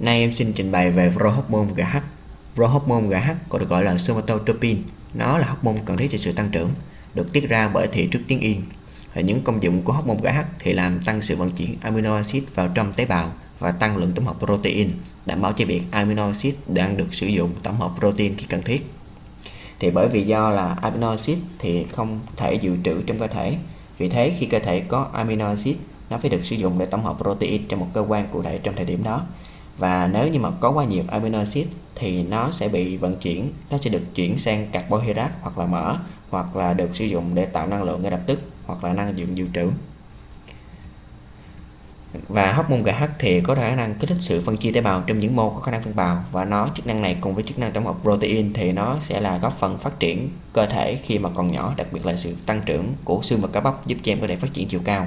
Nay em xin trình bày về prohormone GH. Prohormone GH còn được gọi là somatotropin. Nó là hormone cần thiết cho sự tăng trưởng, được tiết ra bởi thị trước tiếng yên. Và những công dụng của hormone GH thì làm tăng sự vận chuyển amino acid vào trong tế bào và tăng lượng tổng hợp protein, đảm bảo cho việc amino acid đang được sử dụng tổng hợp protein khi cần thiết. Thì bởi vì do là amino acid thì không thể dự trữ trong cơ thể, vì thế khi cơ thể có amino acid nó phải được sử dụng để tổng hợp protein trong một cơ quan cụ thể trong thời điểm đó và nếu như mà có quá nhiều amino acid thì nó sẽ bị vận chuyển, nó sẽ được chuyển sang carbohydrate hoặc là mỡ, hoặc là được sử dụng để tạo năng lượng ngay lập tức, hoặc là năng lượng dự trữ. Và hóc môn GH thì có khả năng kích thích sự phân chia tế bào trong những mô có khả năng phân bào, và nó chức năng này cùng với chức năng tổng hợp protein thì nó sẽ là góp phần phát triển cơ thể khi mà còn nhỏ, đặc biệt là sự tăng trưởng của xương và cá bắp giúp cho em có thể phát triển chiều cao.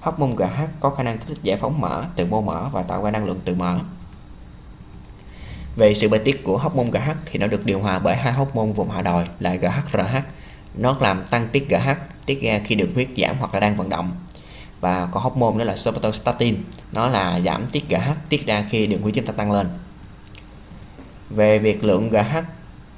Hóc môn GH có khả năng kích thích giải phóng mỡ từ mô mỡ và tạo ra năng lượng từ mỡ về sự bài tiết của hormone GH thì nó được điều hòa bởi hai hormone vùng hạ đồi là GHRH. Nó làm tăng tiết GH tiết ra khi đường huyết giảm hoặc là đang vận động. Và có hormone đó là somatostatin, nó là giảm tiết GH tiết ra khi đường huyết chúng ta tăng lên. Về việc lượng GH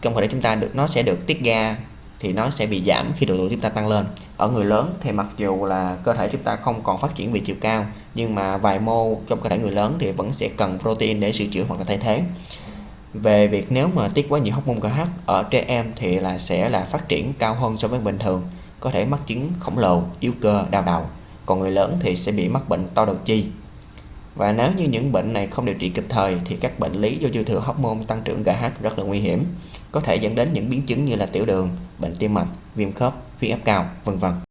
trong cơ thể chúng ta được nó sẽ được tiết ra thì nó sẽ bị giảm khi độ tuổi chúng ta tăng lên. Ở người lớn thì mặc dù là cơ thể chúng ta không còn phát triển về chiều cao nhưng mà vài mô trong cơ thể người lớn thì vẫn sẽ cần protein để sửa chữa hoặc là thay thế về việc nếu mà tiết quá nhiều hormone GH ở trẻ em thì là sẽ là phát triển cao hơn so với bình thường, có thể mắc chứng khổng lồ, yếu cơ, đau đầu. Còn người lớn thì sẽ bị mắc bệnh to đầu chi. Và nếu như những bệnh này không điều trị kịp thời thì các bệnh lý do dư thừa hormone tăng trưởng GH rất là nguy hiểm, có thể dẫn đến những biến chứng như là tiểu đường, bệnh tim mạch, viêm khớp, huyết áp cao, vân vân.